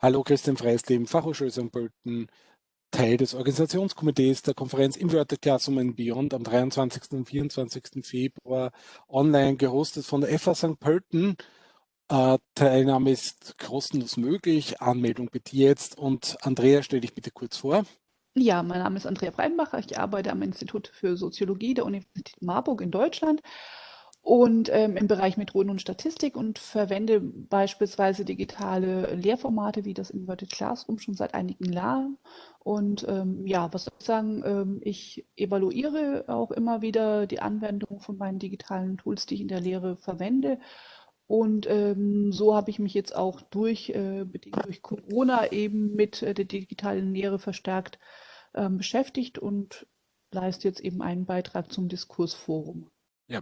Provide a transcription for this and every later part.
Hallo, Christian Freisleben, Fachhochschule St. Pölten, Teil des Organisationskomitees der Konferenz Inverted Classroom and Beyond am 23. und 24. Februar online gehostet von der FA St. Pölten. Äh, Teilnahme ist kostenlos möglich, Anmeldung bitte jetzt und Andrea, stell dich bitte kurz vor. Ja, mein Name ist Andrea Breinbacher, ich arbeite am Institut für Soziologie der Universität Marburg in Deutschland und ähm, im Bereich Methoden und Statistik und verwende beispielsweise digitale Lehrformate wie das Inverted Classroom schon seit einigen Jahren. Und ähm, ja, was soll ich sagen, ähm, ich evaluiere auch immer wieder die Anwendung von meinen digitalen Tools, die ich in der Lehre verwende. Und ähm, so habe ich mich jetzt auch durch, äh, durch Corona eben mit äh, der digitalen Lehre verstärkt ähm, beschäftigt und leiste jetzt eben einen Beitrag zum Diskursforum. Ja,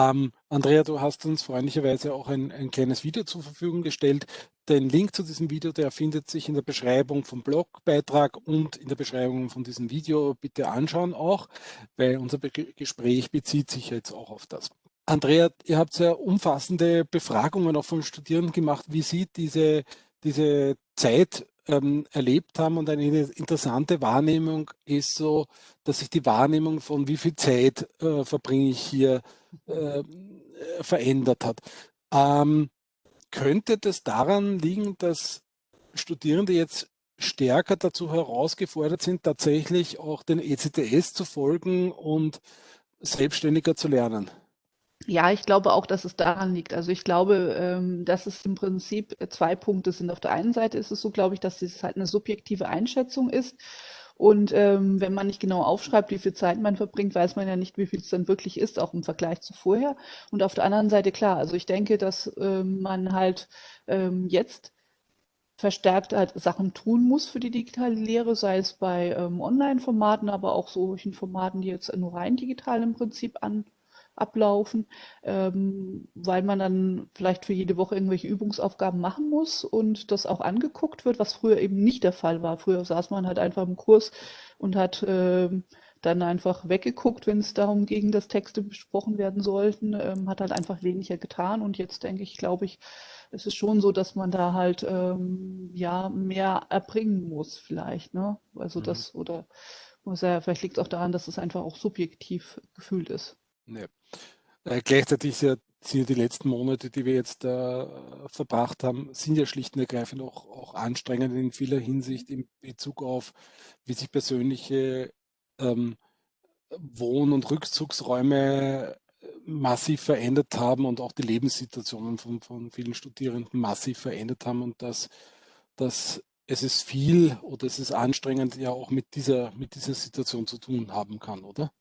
ähm, Andrea, du hast uns freundlicherweise auch ein, ein, kleines Video zur Verfügung gestellt. Den Link zu diesem Video, der findet sich in der Beschreibung vom Blogbeitrag und in der Beschreibung von diesem Video. Bitte anschauen auch, weil unser Be Gespräch bezieht sich jetzt auch auf das. Andrea, ihr habt sehr umfassende Befragungen auch von Studierenden gemacht. Wie sieht diese, diese Zeit ähm, erlebt haben und eine interessante Wahrnehmung ist so, dass sich die Wahrnehmung von wie viel Zeit äh, verbringe ich hier äh, verändert hat. Ähm, könnte das daran liegen, dass Studierende jetzt stärker dazu herausgefordert sind, tatsächlich auch den ECTS zu folgen und selbstständiger zu lernen? Ja, ich glaube auch, dass es daran liegt. Also ich glaube, ähm, dass es im Prinzip zwei Punkte sind. Auf der einen Seite ist es so, glaube ich, dass es halt eine subjektive Einschätzung ist. Und ähm, wenn man nicht genau aufschreibt, wie viel Zeit man verbringt, weiß man ja nicht, wie viel es dann wirklich ist, auch im Vergleich zu vorher. Und auf der anderen Seite klar, also ich denke, dass ähm, man halt ähm, jetzt verstärkt halt Sachen tun muss für die digitale Lehre, sei es bei ähm, Online-Formaten, aber auch solchen Formaten, die jetzt nur rein digital im Prinzip an ablaufen, ähm, weil man dann vielleicht für jede Woche irgendwelche Übungsaufgaben machen muss und das auch angeguckt wird, was früher eben nicht der Fall war. Früher saß man halt einfach im Kurs und hat ähm, dann einfach weggeguckt, wenn es darum ging, dass Texte besprochen werden sollten, ähm, hat halt einfach weniger getan. Und jetzt denke ich, glaube ich, es ist schon so, dass man da halt ähm, ja mehr erbringen muss, vielleicht. Ne? Also mhm. das oder muss ja, vielleicht liegt es auch daran, dass es einfach auch subjektiv gefühlt ist. Ja. Äh, gleichzeitig sind ja die letzten Monate, die wir jetzt äh, verbracht haben, sind ja schlicht und ergreifend auch, auch anstrengend in vieler Hinsicht in Bezug auf, wie sich persönliche ähm, Wohn- und Rückzugsräume äh, massiv verändert haben und auch die Lebenssituationen von, von vielen Studierenden massiv verändert haben und dass, dass es ist viel oder es ist anstrengend ja auch mit dieser, mit dieser Situation zu tun haben kann, oder?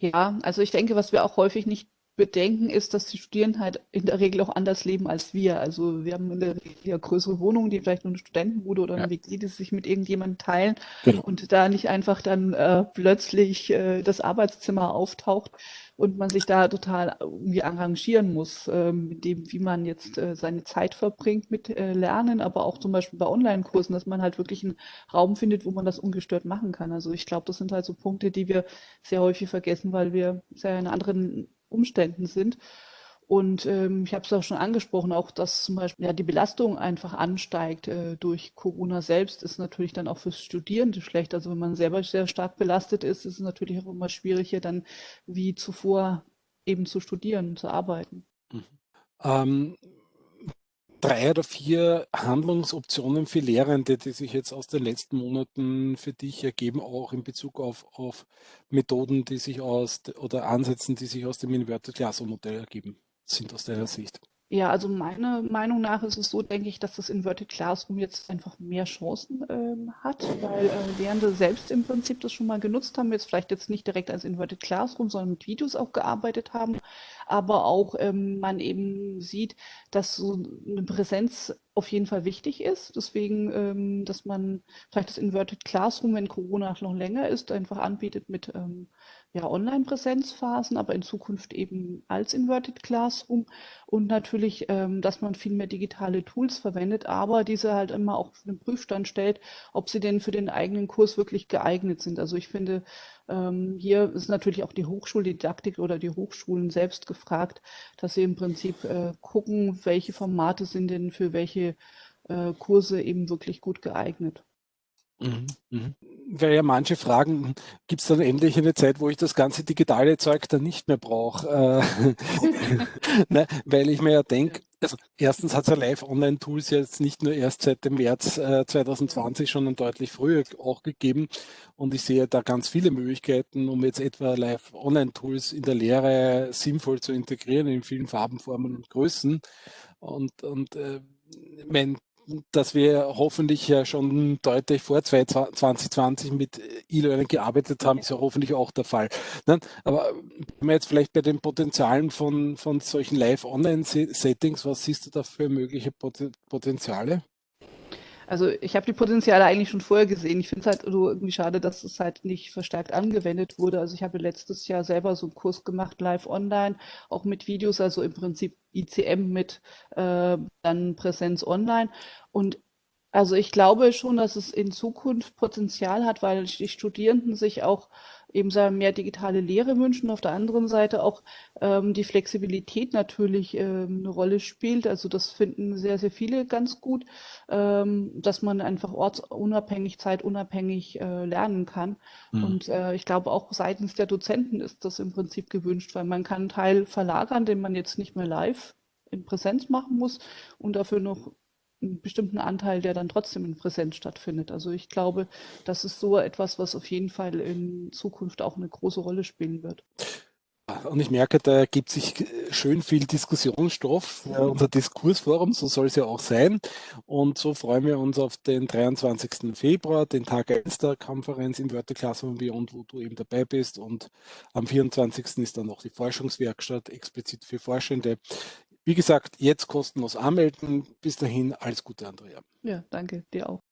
Ja, also ich denke, was wir auch häufig nicht bedenken, ist, dass die Studierenden halt in der Regel auch anders leben als wir. Also wir haben in der Regel ja größere Wohnungen, die vielleicht nur eine Studentenbude oder eine ja. WG, die sich mit irgendjemandem teilen genau. und da nicht einfach dann äh, plötzlich äh, das Arbeitszimmer auftaucht und man sich da total irgendwie arrangieren muss, äh, mit dem, wie man jetzt äh, seine Zeit verbringt mit äh, Lernen, aber auch zum Beispiel bei Online-Kursen, dass man halt wirklich einen Raum findet, wo man das ungestört machen kann. Also ich glaube, das sind halt so Punkte, die wir sehr häufig vergessen, weil wir sehr in anderen Umständen sind. Und ähm, ich habe es auch schon angesprochen, auch dass zum Beispiel ja, die Belastung einfach ansteigt äh, durch Corona selbst, ist natürlich dann auch fürs Studierende schlecht. Also wenn man selber sehr stark belastet ist, ist es natürlich auch immer schwieriger, dann wie zuvor eben zu studieren, zu arbeiten. Mhm. Ähm, drei oder vier Handlungsoptionen für Lehrende, die sich jetzt aus den letzten Monaten für dich ergeben, auch in Bezug auf, auf Methoden, die sich aus oder Ansätzen, die sich aus dem Inverted Classroom Modell ergeben, sind aus deiner Sicht? Ja, also meiner Meinung nach ist es so, denke ich, dass das Inverted Classroom jetzt einfach mehr Chancen ähm, hat, weil äh, Lehrende selbst im Prinzip das schon mal genutzt haben, jetzt vielleicht jetzt nicht direkt als Inverted Classroom, sondern mit Videos auch gearbeitet haben, aber auch ähm, man eben sieht, dass so eine Präsenz auf jeden Fall wichtig ist. Deswegen, ähm, dass man vielleicht das Inverted Classroom, wenn Corona noch länger ist, einfach anbietet mit ähm, ja, Online-Präsenzphasen, aber in Zukunft eben als Inverted Classroom und natürlich, ähm, dass man viel mehr digitale Tools verwendet, aber diese halt immer auch für den Prüfstand stellt, ob sie denn für den eigenen Kurs wirklich geeignet sind. Also ich finde, ähm, hier ist natürlich auch die Hochschuldidaktik oder die Hochschulen selbst gefragt, dass sie im Prinzip äh, gucken, welche Formate sind denn für welche äh, Kurse eben wirklich gut geeignet. Mhm, mhm. Weil ja manche fragen, gibt es dann endlich eine Zeit, wo ich das ganze digitale Zeug dann nicht mehr brauche? Äh, ne, weil ich mir ja denke, also erstens hat es ja Live-Online-Tools jetzt nicht nur erst seit dem März äh, 2020, sondern deutlich früher auch gegeben. Und ich sehe da ganz viele Möglichkeiten, um jetzt etwa Live-Online-Tools in der Lehre sinnvoll zu integrieren in vielen Farben, Formen und Größen. Und, und äh, mein dass wir hoffentlich ja schon deutlich vor 2020 mit E-Learning gearbeitet haben, ist ja hoffentlich auch der Fall. Aber wenn wir jetzt vielleicht bei den Potenzialen von, von solchen Live-Online-Settings, was siehst du da für mögliche Potenziale? Also ich habe die Potenziale eigentlich schon vorher gesehen. Ich finde es halt so irgendwie schade, dass es halt nicht verstärkt angewendet wurde. Also ich habe letztes Jahr selber so einen Kurs gemacht, live online, auch mit Videos, also im Prinzip ICM mit äh, dann Präsenz online. Und also ich glaube schon, dass es in Zukunft Potenzial hat, weil die Studierenden sich auch eben mehr digitale Lehre wünschen. Auf der anderen Seite auch ähm, die Flexibilität natürlich ähm, eine Rolle spielt. Also das finden sehr, sehr viele ganz gut, ähm, dass man einfach ortsunabhängig, zeitunabhängig äh, lernen kann. Mhm. Und äh, ich glaube auch seitens der Dozenten ist das im Prinzip gewünscht, weil man kann einen Teil verlagern, den man jetzt nicht mehr live in Präsenz machen muss und dafür noch einen bestimmten Anteil, der dann trotzdem in Präsenz stattfindet. Also ich glaube, das ist so etwas, was auf jeden Fall in Zukunft auch eine große Rolle spielen wird. Und ich merke, da ergibt sich schön viel Diskussionsstoff. Ja, unser Diskursforum, so soll es ja auch sein. Und so freuen wir uns auf den 23. Februar, den Tag 1 der Konferenz im Wörter Classroom Beyond, wo du eben dabei bist. Und am 24. ist dann noch die Forschungswerkstatt explizit für Forschende. Wie gesagt, jetzt kostenlos anmelden. Bis dahin, alles Gute, Andrea. Ja, danke, dir auch.